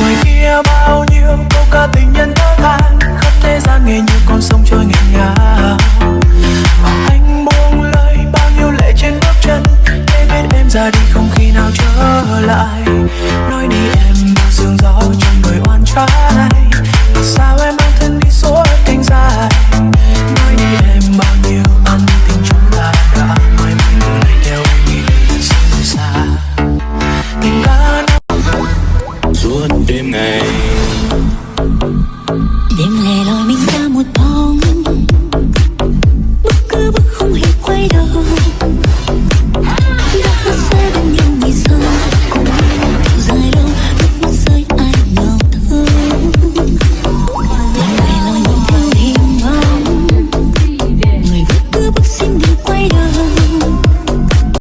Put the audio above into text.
ngoài kia bao nhiêu câu ca tình nhân thơ than khắp thế gian nghe như con sông trôi nghiêng ngả. Mà anh buông lời bao nhiêu lệ trên bước chân, để biết em ra đi không khi nào trở lại. Nói đi em sương gió trong người oan trái. name.